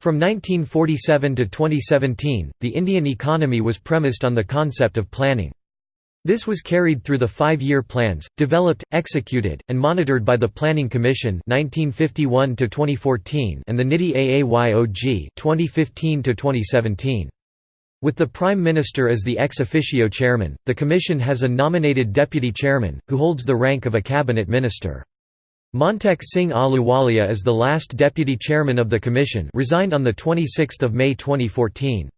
From 1947 to 2017, the Indian economy was premised on the concept of planning. This was carried through the five-year plans, developed, executed, and monitored by the Planning Commission 1951 and the NITI AAYOG 2015 with the Prime Minister as the ex officio chairman, the Commission has a nominated deputy chairman, who holds the rank of a cabinet minister. Montek Singh Ahluwalia is the last deputy chairman of the commission resigned on 26 May 2014.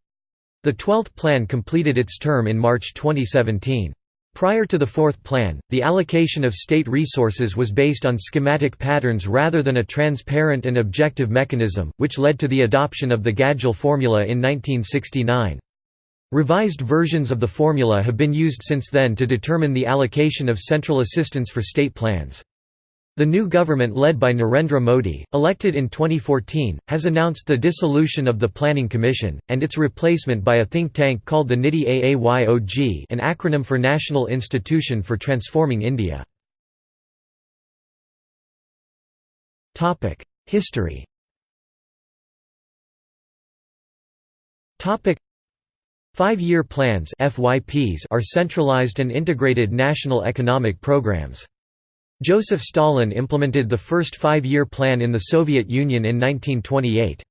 The 12th plan completed its term in March 2017. Prior to the fourth plan, the allocation of state resources was based on schematic patterns rather than a transparent and objective mechanism, which led to the adoption of the Gadgil formula in 1969. Revised versions of the formula have been used since then to determine the allocation of central assistance for state plans. The new government led by Narendra Modi, elected in 2014, has announced the dissolution of the Planning Commission, and its replacement by a think tank called the NITI AAYOG an acronym for National Institution for Transforming India. History Five-year plans are centralized and integrated national economic programs. Joseph Stalin implemented the first five-year plan in the Soviet Union in 1928.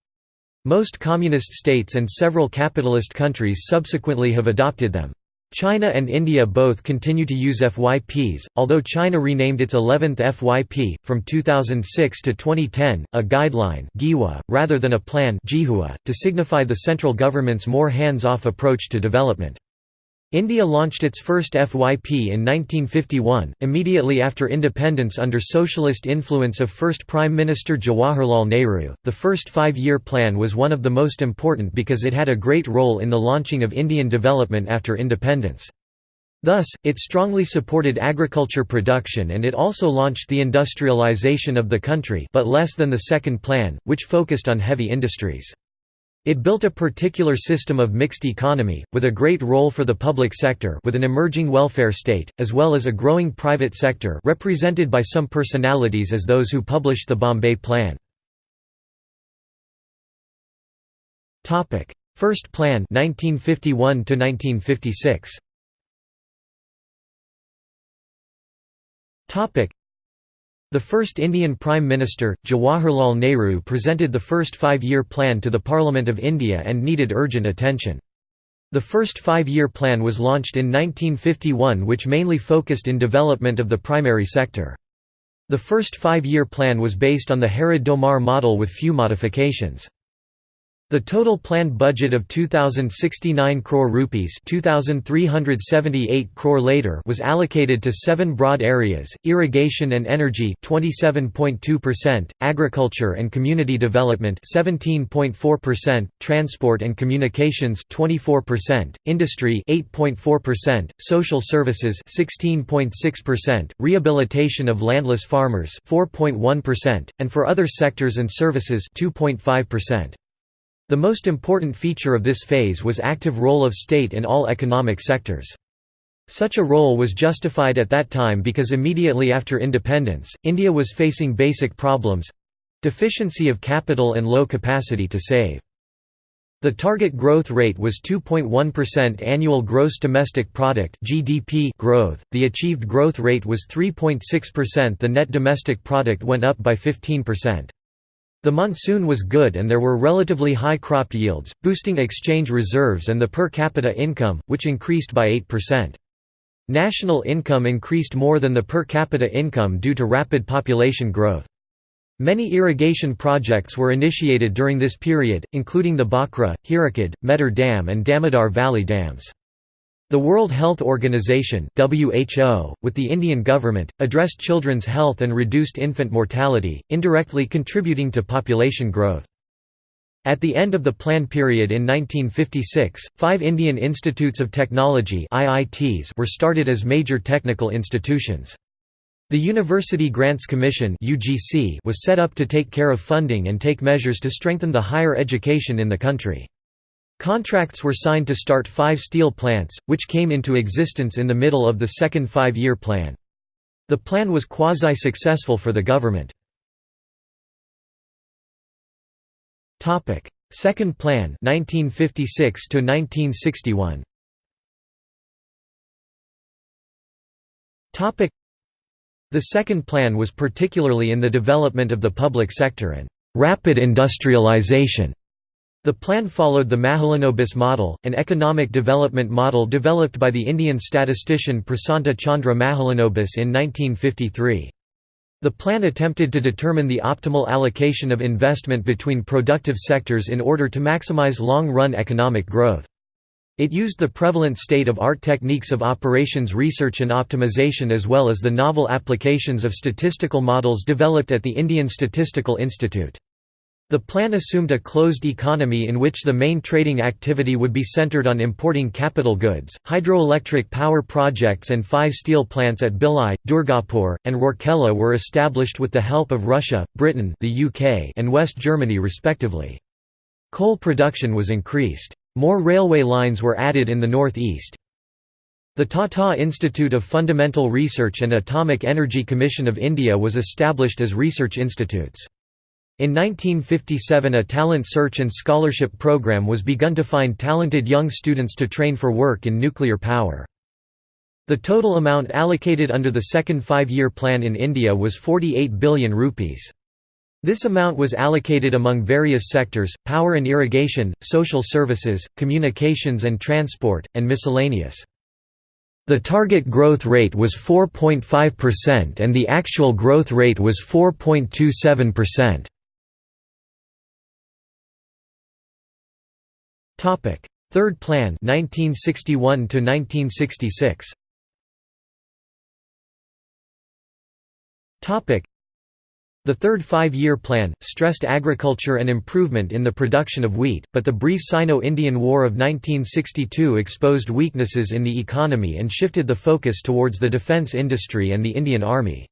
Most communist states and several capitalist countries subsequently have adopted them. China and India both continue to use FYPs, although China renamed its 11th FYP, from 2006 to 2010, a guideline rather than a plan to signify the central government's more hands-off approach to development. India launched its first FYP in 1951, immediately after independence under socialist influence of first Prime Minister Jawaharlal Nehru. The first five year plan was one of the most important because it had a great role in the launching of Indian development after independence. Thus, it strongly supported agriculture production and it also launched the industrialization of the country but less than the second plan, which focused on heavy industries. It built a particular system of mixed economy, with a great role for the public sector with an emerging welfare state, as well as a growing private sector represented by some personalities as those who published the Bombay Plan. First Plan 1951 1956. The first Indian Prime Minister, Jawaharlal Nehru presented the first five-year plan to the Parliament of India and needed urgent attention. The first five-year plan was launched in 1951 which mainly focused in development of the primary sector. The first five-year plan was based on the Harrod Domar model with few modifications. The total planned budget of 2069 crore rupees 2378 crore later was allocated to seven broad areas: irrigation and energy 27.2%, agriculture and community development 17.4%, transport and communications 24%, industry 8.4%, social services 16.6%, rehabilitation of landless farmers 4.1%, and for other sectors and services 2.5%. The most important feature of this phase was active role of state in all economic sectors. Such a role was justified at that time because immediately after independence, India was facing basic problems—deficiency of capital and low capacity to save. The target growth rate was 2.1% annual gross domestic product (GDP) growth. The achieved growth rate was 3.6%. The net domestic product went up by 15%. The monsoon was good and there were relatively high crop yields, boosting exchange reserves and the per capita income, which increased by 8%. National income increased more than the per capita income due to rapid population growth. Many irrigation projects were initiated during this period, including the Bhakra, Hirakud, Mettur Dam and Damodar Valley dams. The World Health Organization (WHO), with the Indian government, addressed children's health and reduced infant mortality, indirectly contributing to population growth. At the end of the plan period in 1956, five Indian Institutes of Technology (IITs) were started as major technical institutions. The University Grants Commission (UGC) was set up to take care of funding and take measures to strengthen the higher education in the country. Contracts were signed to start five steel plants, which came into existence in the middle of the second five-year plan. The plan was quasi-successful for the government. Second Plan 1956 to 1961 Topic The Second Plan was particularly in the development of the public sector and rapid industrialization. The plan followed the Mahalanobis model, an economic development model developed by the Indian statistician Prasanta Chandra Mahalanobis in 1953. The plan attempted to determine the optimal allocation of investment between productive sectors in order to maximize long-run economic growth. It used the prevalent state-of-art techniques of operations research and optimization as well as the novel applications of statistical models developed at the Indian Statistical Institute. The plan assumed a closed economy in which the main trading activity would be centered on importing capital goods. Hydroelectric power projects and five steel plants at Bhilai, Durgapur, and Rourkela were established with the help of Russia, Britain, the UK, and West Germany respectively. Coal production was increased. More railway lines were added in the northeast. The Tata Institute of Fundamental Research and Atomic Energy Commission of India was established as research institutes. In 1957 a talent search and scholarship program was begun to find talented young students to train for work in nuclear power. The total amount allocated under the second five-year plan in India was 48 billion rupees. This amount was allocated among various sectors, power and irrigation, social services, communications and transport, and miscellaneous. The target growth rate was 4.5% and the actual growth rate was 4.27%. Topic: Third Plan 1961 to 1966. Topic: The third five-year plan stressed agriculture and improvement in the production of wheat, but the brief Sino-Indian War of 1962 exposed weaknesses in the economy and shifted the focus towards the defence industry and the Indian Army.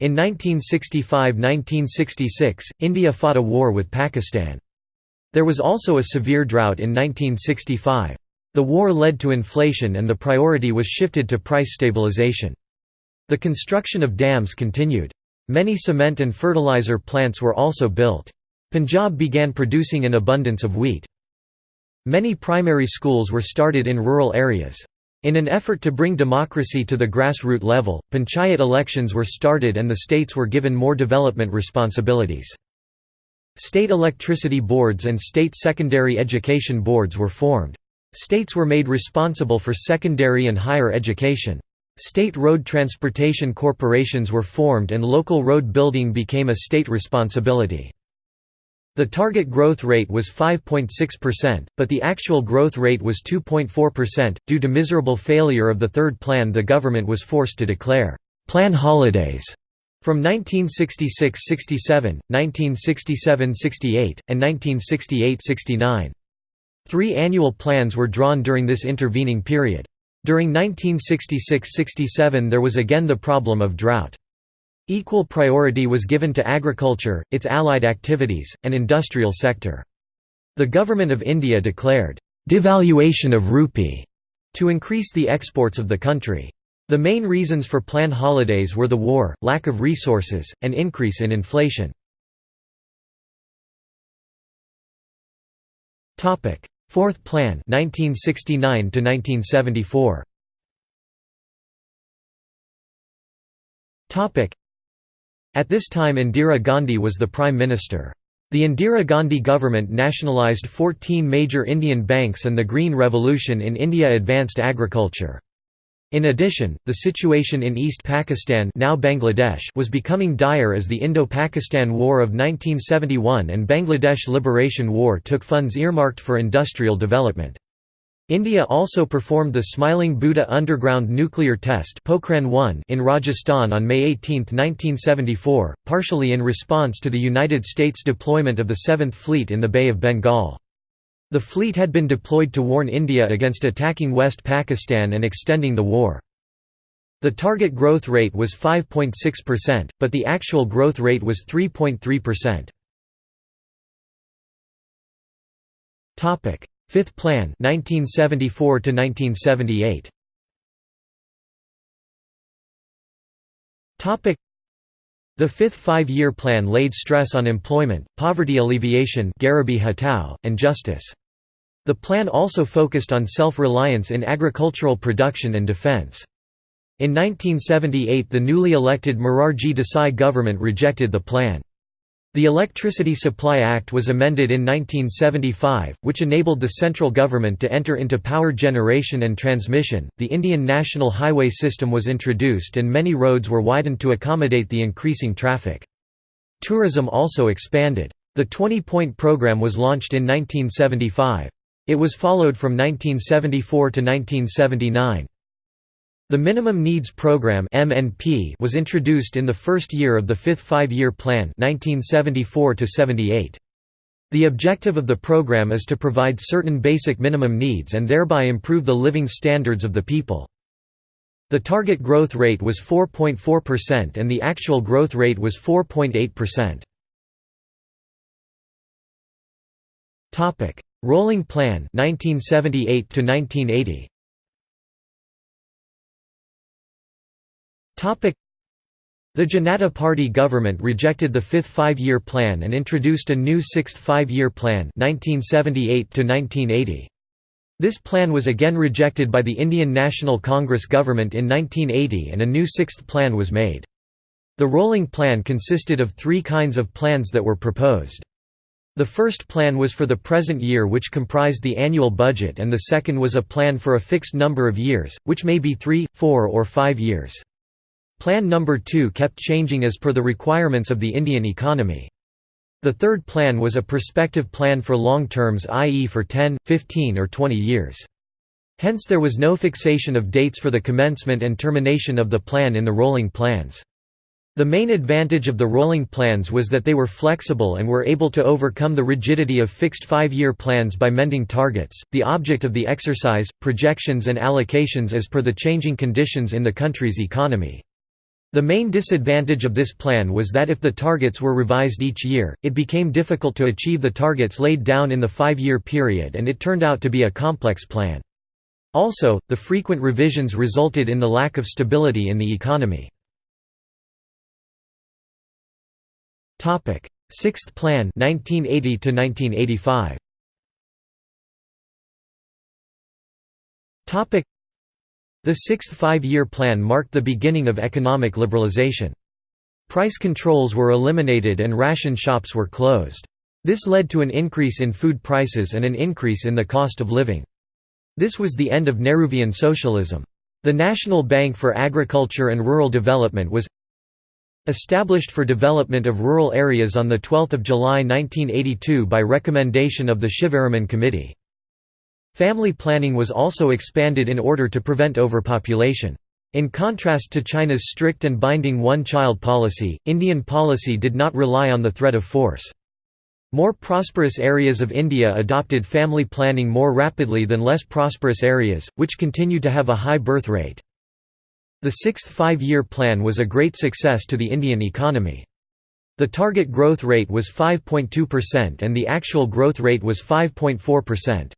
In 1965–1966, India fought a war with Pakistan. There was also a severe drought in 1965. The war led to inflation and the priority was shifted to price stabilization. The construction of dams continued. Many cement and fertilizer plants were also built. Punjab began producing an abundance of wheat. Many primary schools were started in rural areas. In an effort to bring democracy to the grassroots level, panchayat elections were started and the states were given more development responsibilities. State electricity boards and state secondary education boards were formed. States were made responsible for secondary and higher education. State road transportation corporations were formed and local road building became a state responsibility. The target growth rate was 5.6%, but the actual growth rate was 2.4%. Due to miserable failure of the third plan, the government was forced to declare plan holidays from 1966–67, 1967–68, and 1968–69. Three annual plans were drawn during this intervening period. During 1966–67 there was again the problem of drought. Equal priority was given to agriculture, its allied activities, and industrial sector. The Government of India declared, "...devaluation of rupee", to increase the exports of the country. The main reasons for plan holidays were the war, lack of resources, and increase in inflation. Fourth Plan 1969 1974. At this time Indira Gandhi was the Prime Minister. The Indira Gandhi government nationalised 14 major Indian banks and the Green Revolution in India advanced agriculture. In addition, the situation in East Pakistan now Bangladesh was becoming dire as the Indo-Pakistan War of 1971 and Bangladesh Liberation War took funds earmarked for industrial development. India also performed the Smiling Buddha underground nuclear test in Rajasthan on May 18, 1974, partially in response to the United States deployment of the Seventh Fleet in the Bay of Bengal. The fleet had been deployed to warn India against attacking West Pakistan and extending the war. The target growth rate was 5.6%, but the actual growth rate was 3.3%. Topic: Fifth Plan 1974 to 1978. The fifth five-year plan laid stress on employment, poverty alleviation and justice. The plan also focused on self-reliance in agricultural production and defense. In 1978 the newly elected Morarji Desai government rejected the plan. The Electricity Supply Act was amended in 1975, which enabled the central government to enter into power generation and transmission. The Indian National Highway System was introduced and many roads were widened to accommodate the increasing traffic. Tourism also expanded. The 20-point program was launched in 1975. It was followed from 1974 to 1979. The Minimum Needs Program (MNP) was introduced in the first year of the fifth five-year plan 1974 -78. The objective of the program is to provide certain basic minimum needs and thereby improve the living standards of the people. The target growth rate was 4.4% and the actual growth rate was 4.8%. Topic: Rolling Plan 1978 to 1980. The Janata Party government rejected the fifth five-year plan and introduced a new sixth five-year plan 1978 This plan was again rejected by the Indian National Congress government in 1980 and a new sixth plan was made. The rolling plan consisted of three kinds of plans that were proposed. The first plan was for the present year which comprised the annual budget and the second was a plan for a fixed number of years, which may be three, four or five years. Plan number 2 kept changing as per the requirements of the Indian economy. The third plan was a prospective plan for long terms i.e. for 10, 15 or 20 years. Hence there was no fixation of dates for the commencement and termination of the plan in the rolling plans. The main advantage of the rolling plans was that they were flexible and were able to overcome the rigidity of fixed five-year plans by mending targets, the object of the exercise, projections and allocations as per the changing conditions in the country's economy. The main disadvantage of this plan was that if the targets were revised each year, it became difficult to achieve the targets laid down in the five-year period and it turned out to be a complex plan. Also, the frequent revisions resulted in the lack of stability in the economy. Sixth Plan 1980 to 1985. The sixth five-year plan marked the beginning of economic liberalization. Price controls were eliminated and ration shops were closed. This led to an increase in food prices and an increase in the cost of living. This was the end of Nehruvian socialism. The National Bank for Agriculture and Rural Development was established for development of rural areas on 12 July 1982 by recommendation of the Shivaraman Committee. Family planning was also expanded in order to prevent overpopulation. In contrast to China's strict and binding one-child policy, Indian policy did not rely on the threat of force. More prosperous areas of India adopted family planning more rapidly than less prosperous areas, which continued to have a high birth rate. The sixth five-year plan was a great success to the Indian economy. The target growth rate was 5.2% and the actual growth rate was 5.4%.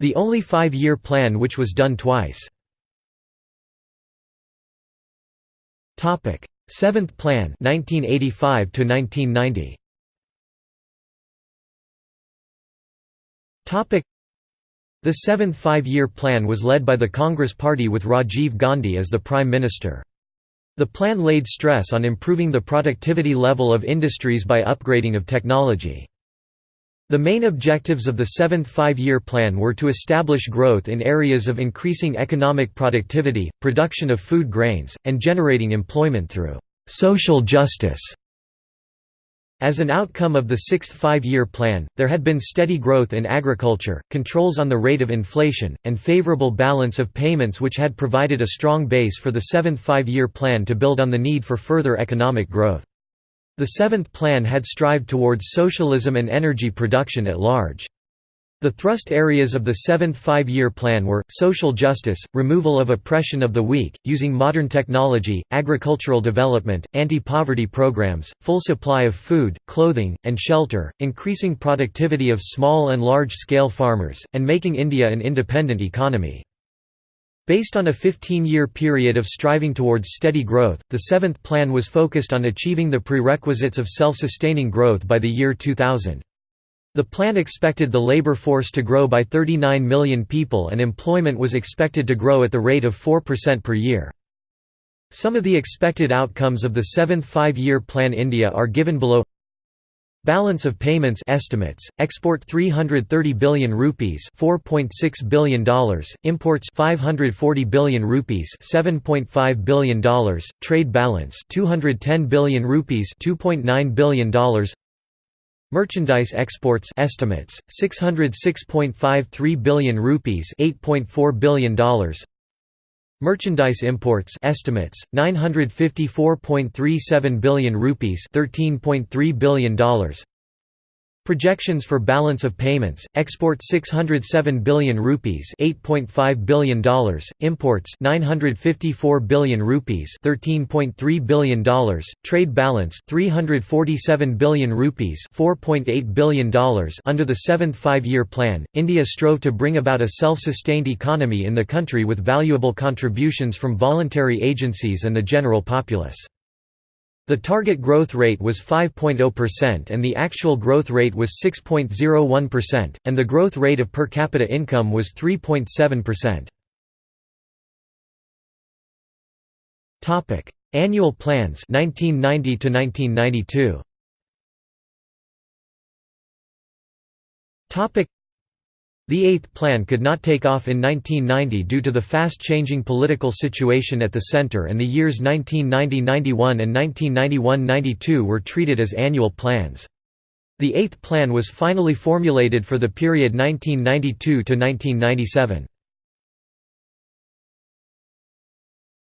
The only five-year plan which was done twice. Seventh Plan 1985 to 1990. The seventh five-year plan was led by the Congress Party with Rajiv Gandhi as the Prime Minister. The plan laid stress on improving the productivity level of industries by upgrading of technology. The main objectives of the seventh five-year plan were to establish growth in areas of increasing economic productivity, production of food grains, and generating employment through «social justice». As an outcome of the sixth five-year plan, there had been steady growth in agriculture, controls on the rate of inflation, and favorable balance of payments which had provided a strong base for the seventh five-year plan to build on the need for further economic growth. The seventh plan had strived towards socialism and energy production at large. The thrust areas of the seventh five-year plan were, social justice, removal of oppression of the weak, using modern technology, agricultural development, anti-poverty programs, full supply of food, clothing, and shelter, increasing productivity of small and large-scale farmers, and making India an independent economy. Based on a 15-year period of striving towards steady growth, the seventh plan was focused on achieving the prerequisites of self-sustaining growth by the year 2000. The plan expected the labor force to grow by 39 million people and employment was expected to grow at the rate of 4% per year. Some of the expected outcomes of the seventh five-year plan India are given below Balance of payments estimates: export 330 billion rupees, 4.6 billion dollars; imports 540 billion rupees, 7.5 billion dollars; trade balance 210 billion rupees, 2.9 billion dollars. Merchandise exports estimates: 606.53 billion rupees, 8.4 billion dollars. Merchandise imports estimates 954.37 billion rupees 13.3 billion dollars Projections for balance of payments: export 607 billion rupees, 8.5 billion dollars; imports 954 billion rupees, 13.3 billion dollars; trade balance 347 billion rupees, 4.8 billion dollars. Under the seventh five-year plan, India strove to bring about a self-sustained economy in the country with valuable contributions from voluntary agencies and the general populace. The target growth rate was 5.0% and the actual growth rate was 6.01%, and the growth rate of per capita income was 3.7%. Topic: Annual plans 1990 to 1992. The Eighth Plan could not take off in 1990 due to the fast-changing political situation at the center and the years 1990–91 and 1991–92 were treated as annual plans. The Eighth Plan was finally formulated for the period 1992 to 1997.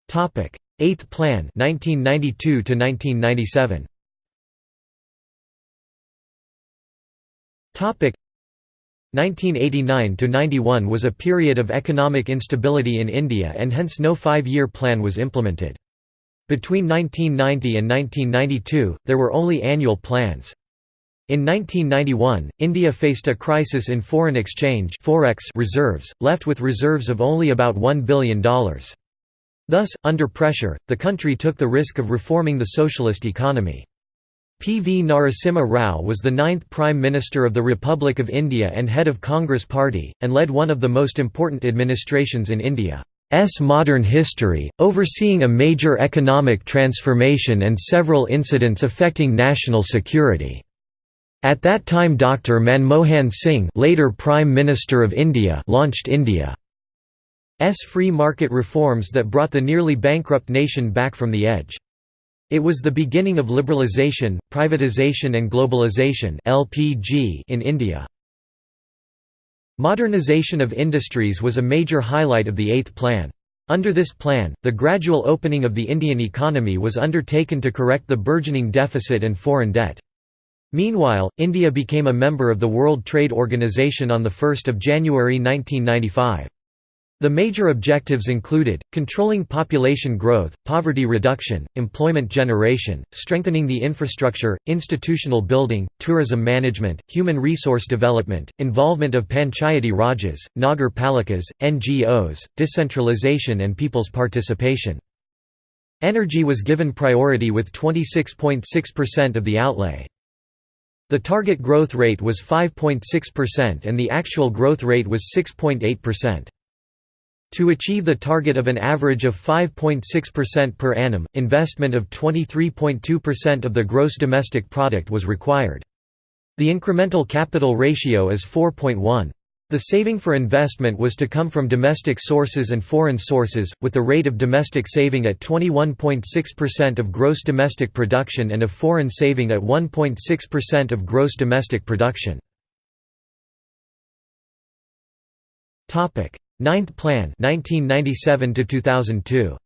Topic: Eighth Plan 1992 to 1997. Topic: 1989–91 was a period of economic instability in India and hence no five-year plan was implemented. Between 1990 and 1992, there were only annual plans. In 1991, India faced a crisis in foreign exchange forex reserves, left with reserves of only about $1 billion. Thus, under pressure, the country took the risk of reforming the socialist economy. P. V. Narasimha Rao was the ninth Prime Minister of the Republic of India and head of Congress Party, and led one of the most important administrations in India's modern history, overseeing a major economic transformation and several incidents affecting national security. At that time Dr. Manmohan Singh later Prime Minister of India launched India's free market reforms that brought the nearly bankrupt nation back from the edge. It was the beginning of liberalization, privatization and globalization (LPG) in India. Modernization of industries was a major highlight of the Eighth Plan. Under this plan, the gradual opening of the Indian economy was undertaken to correct the burgeoning deficit and foreign debt. Meanwhile, India became a member of the World Trade Organization on 1 January 1995. The major objectives included, controlling population growth, poverty reduction, employment generation, strengthening the infrastructure, institutional building, tourism management, human resource development, involvement of Panchayati Rajas, Nagar Palikas, NGOs, decentralization and people's participation. Energy was given priority with 26.6% of the outlay. The target growth rate was 5.6% and the actual growth rate was 6.8%. To achieve the target of an average of 5.6% per annum, investment of 23.2% of the gross domestic product was required. The incremental capital ratio is 4.1. The saving for investment was to come from domestic sources and foreign sources, with the rate of domestic saving at 21.6% of gross domestic production and of foreign saving at 1.6% of gross domestic production. Ninth Plan 1997 to 2002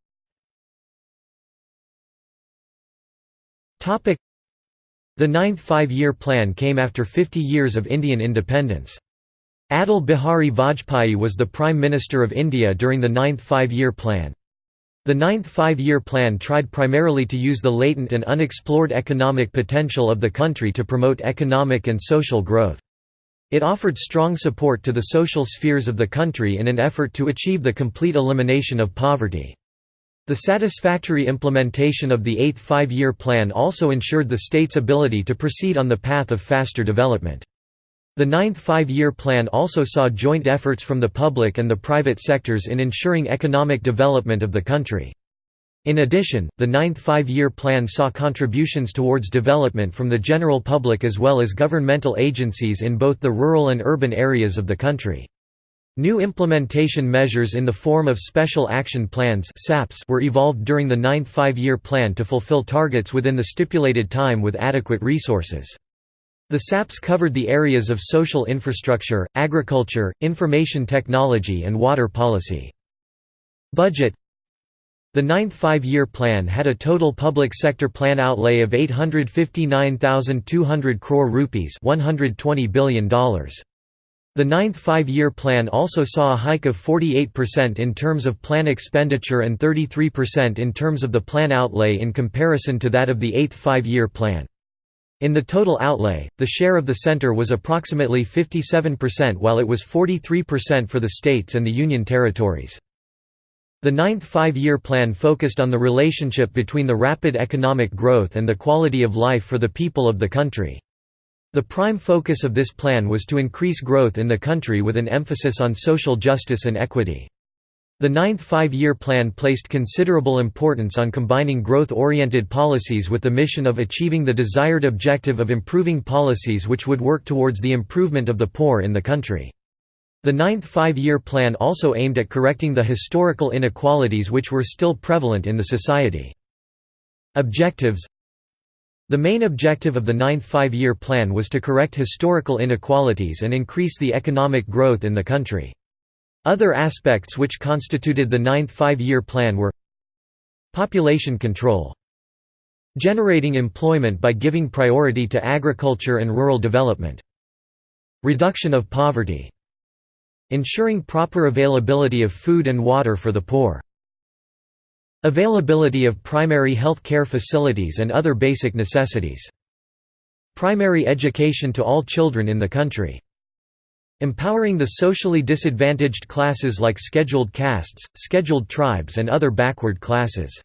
Topic The ninth five-year plan came after 50 years of Indian independence. Atal Bihari Vajpayee was the Prime Minister of India during the ninth five-year plan. The ninth five-year plan tried primarily to use the latent and unexplored economic potential of the country to promote economic and social growth. It offered strong support to the social spheres of the country in an effort to achieve the complete elimination of poverty. The satisfactory implementation of the Eighth Five-Year Plan also ensured the state's ability to proceed on the path of faster development. The Ninth Five-Year Plan also saw joint efforts from the public and the private sectors in ensuring economic development of the country. In addition, the Ninth Five-Year Plan saw contributions towards development from the general public as well as governmental agencies in both the rural and urban areas of the country. New implementation measures in the form of Special Action Plans were evolved during the Ninth Five-Year Plan to fulfill targets within the stipulated time with adequate resources. The SAPs covered the areas of social infrastructure, agriculture, information technology and water policy. Budget the ninth five-year plan had a total public sector plan outlay of 859,200 crore rupees $120 billion. The ninth five-year plan also saw a hike of 48% in terms of plan expenditure and 33% in terms of the plan outlay in comparison to that of the eighth five-year plan. In the total outlay, the share of the center was approximately 57% while it was 43% for the states and the Union territories. The ninth five-year plan focused on the relationship between the rapid economic growth and the quality of life for the people of the country. The prime focus of this plan was to increase growth in the country with an emphasis on social justice and equity. The ninth five-year plan placed considerable importance on combining growth-oriented policies with the mission of achieving the desired objective of improving policies which would work towards the improvement of the poor in the country. The ninth five-year plan also aimed at correcting the historical inequalities which were still prevalent in the society. Objectives The main objective of the ninth five-year plan was to correct historical inequalities and increase the economic growth in the country. Other aspects which constituted the ninth five-year plan were Population control Generating employment by giving priority to agriculture and rural development Reduction of poverty Ensuring proper availability of food and water for the poor. Availability of primary health care facilities and other basic necessities. Primary education to all children in the country. Empowering the socially disadvantaged classes like scheduled castes, scheduled tribes and other backward classes.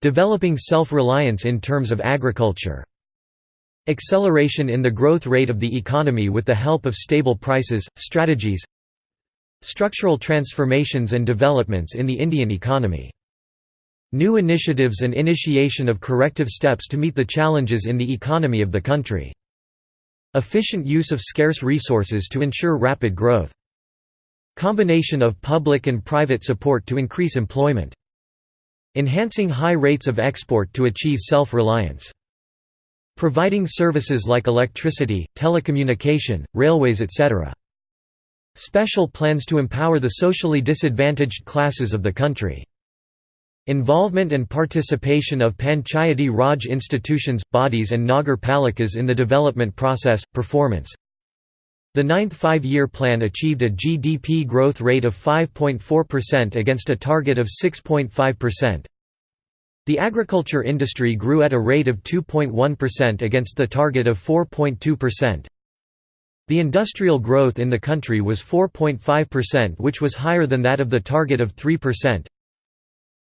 Developing self-reliance in terms of agriculture. Acceleration in the growth rate of the economy with the help of stable prices, strategies Structural transformations and developments in the Indian economy. New initiatives and initiation of corrective steps to meet the challenges in the economy of the country. Efficient use of scarce resources to ensure rapid growth. Combination of public and private support to increase employment. Enhancing high rates of export to achieve self-reliance. Providing services like electricity, telecommunication, railways etc. Special plans to empower the socially disadvantaged classes of the country. Involvement and participation of Panchayati Raj institutions, bodies and Nagar Palikas in the development process, performance The ninth five-year plan achieved a GDP growth rate of 5.4% against a target of 6.5%. The agriculture industry grew at a rate of 2.1% against the target of 4.2%. The industrial growth in the country was 4.5% which was higher than that of the target of 3%.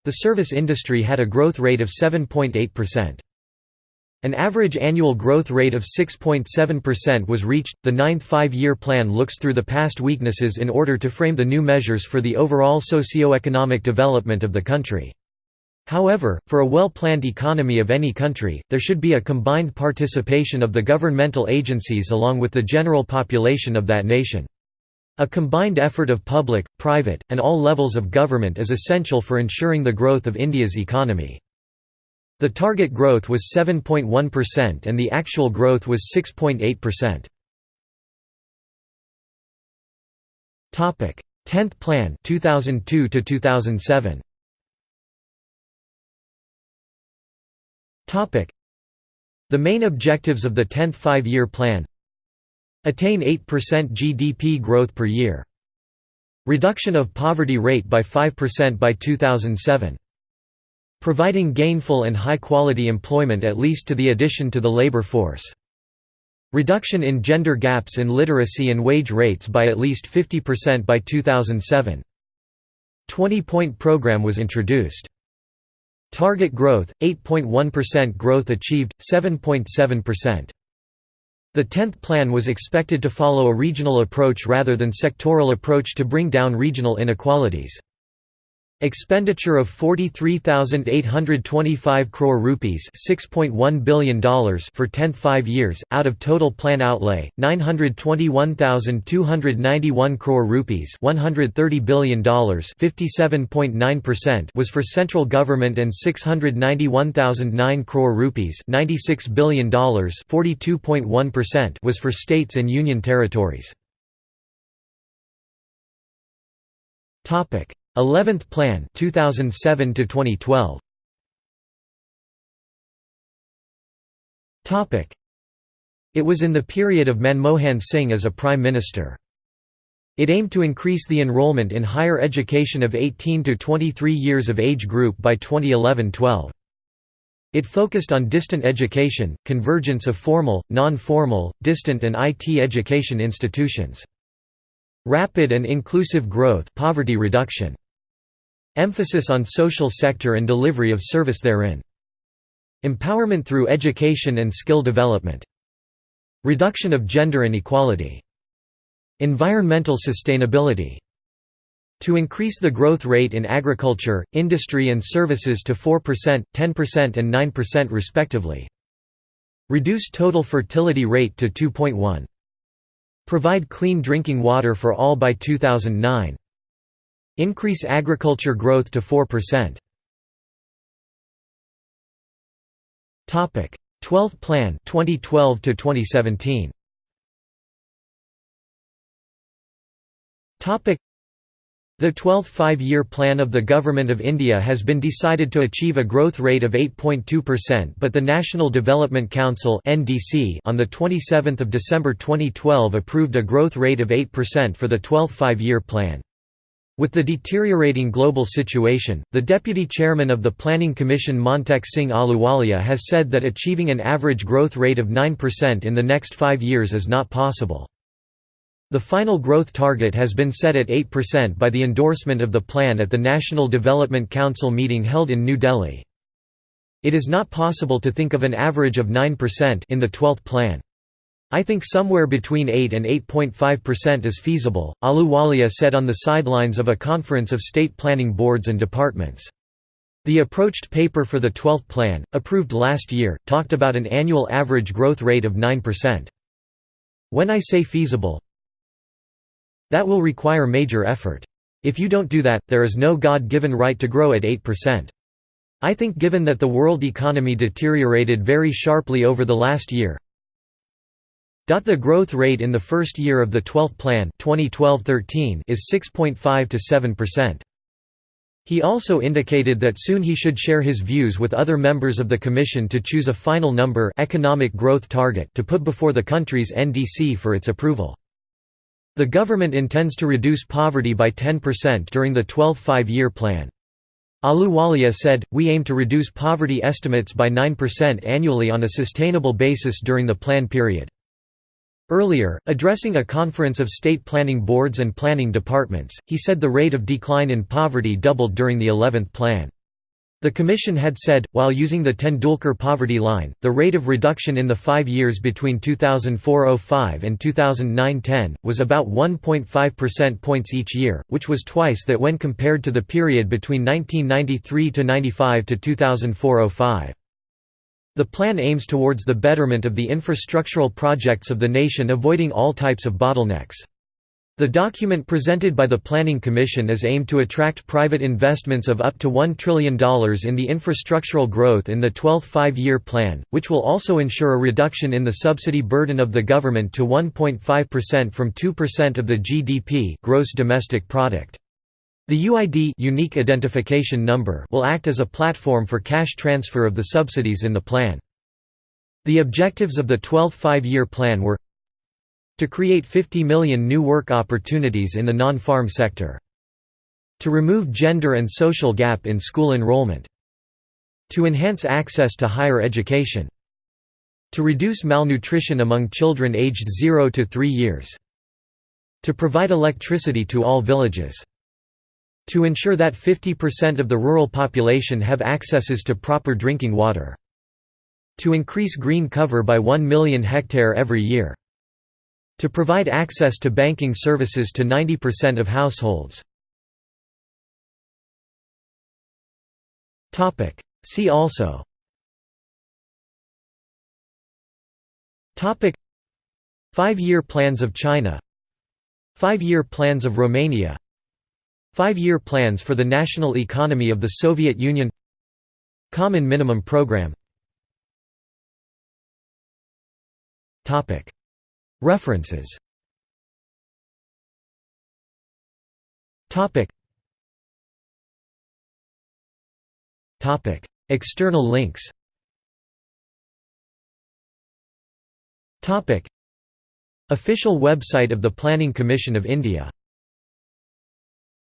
The service industry had a growth rate of 7.8%. An average annual growth rate of 6.7% was reached. The ninth five year plan looks through the past weaknesses in order to frame the new measures for the overall socio-economic development of the country. However, for a well-planned economy of any country, there should be a combined participation of the governmental agencies along with the general population of that nation. A combined effort of public, private, and all levels of government is essential for ensuring the growth of India's economy. The target growth was 7.1% and the actual growth was 6.8%. Topic: 10th Plan 2002 to 2007. The main objectives of the 10th Five-Year Plan Attain 8% GDP growth per year. Reduction of poverty rate by 5% by 2007. Providing gainful and high-quality employment at least to the addition to the labor force. Reduction in gender gaps in literacy and wage rates by at least 50% by 2007. 20-point program was introduced. Target growth, 8.1% growth achieved, 7.7%. The 10th plan was expected to follow a regional approach rather than sectoral approach to bring down regional inequalities. Expenditure of 43,825 crore rupees $6.1 billion for 10th five years, out of total plan outlay, 921,291 crore rupees $130 billion 57.9% was for central government and 691,009 crore rupees $96 billion 42.1% was for states and union territories. 11th Plan 2007 to 2012 Topic It was in the period of Manmohan Singh as a prime minister it aimed to increase the enrollment in higher education of 18 to 23 years of age group by 2011-12. It focused on distant education, convergence of formal, non-formal, distant and IT education institutions. Rapid and inclusive growth poverty reduction. Emphasis on social sector and delivery of service therein. Empowerment through education and skill development. Reduction of gender inequality. Environmental sustainability. To increase the growth rate in agriculture, industry and services to 4%, 10% and 9% respectively. Reduce total fertility rate to 2.1. Provide clean drinking water for all by 2009. Increase agriculture growth to 4%. Topic: 12th Plan 2012 to 2017. Topic: the 12th five-year plan of the Government of India has been decided to achieve a growth rate of 8.2% but the National Development Council on 27 December 2012 approved a growth rate of 8% for the 12th five-year plan. With the deteriorating global situation, the deputy chairman of the Planning Commission Montek Singh Ahluwalia has said that achieving an average growth rate of 9% in the next five years is not possible. The final growth target has been set at 8% by the endorsement of the plan at the National Development Council meeting held in New Delhi. It is not possible to think of an average of 9% in the 12th plan. I think somewhere between 8 and 8.5% is feasible, Ahluwalia said on the sidelines of a conference of state planning boards and departments. The approached paper for the 12th plan, approved last year, talked about an annual average growth rate of 9%. When I say feasible, that will require major effort. If you don't do that, there is no God-given right to grow at 8%. I think given that the world economy deteriorated very sharply over the last year, the growth rate in the first year of the 12th plan 2012-13 is 6.5 to 7%. He also indicated that soon he should share his views with other members of the commission to choose a final number economic growth target to put before the country's NDC for its approval. The government intends to reduce poverty by 10% during the 12th five-year plan. Ahluwalia said, we aim to reduce poverty estimates by 9% annually on a sustainable basis during the plan period. Earlier, addressing a conference of state planning boards and planning departments, he said the rate of decline in poverty doubled during the 11th plan. The Commission had said, while using the Tendulkar poverty line, the rate of reduction in the five years between 2004–05 and 2009–10, was about 1.5 percent points each year, which was twice that when compared to the period between 1993–95 to 2004–05. The plan aims towards the betterment of the infrastructural projects of the nation avoiding all types of bottlenecks. The document presented by the Planning Commission is aimed to attract private investments of up to $1 trillion in the infrastructural growth in the 12th five-year plan, which will also ensure a reduction in the subsidy burden of the government to 1.5% from 2% of the GDP gross domestic product. The UID unique identification number will act as a platform for cash transfer of the subsidies in the plan. The objectives of the 12th five-year plan were to create 50 million new work opportunities in the non-farm sector. To remove gender and social gap in school enrollment. To enhance access to higher education. To reduce malnutrition among children aged 0 to 3 years. To provide electricity to all villages. To ensure that 50% of the rural population have accesses to proper drinking water. To increase green cover by 1 million hectare every year. To provide access to banking services to 90% of households. See also. Five-year plans of China. Five-year plans of Romania. Five-year plans for the national economy of the Soviet Union. Common Minimum Program References. External links. Topic. Official website of the Planning Commission of India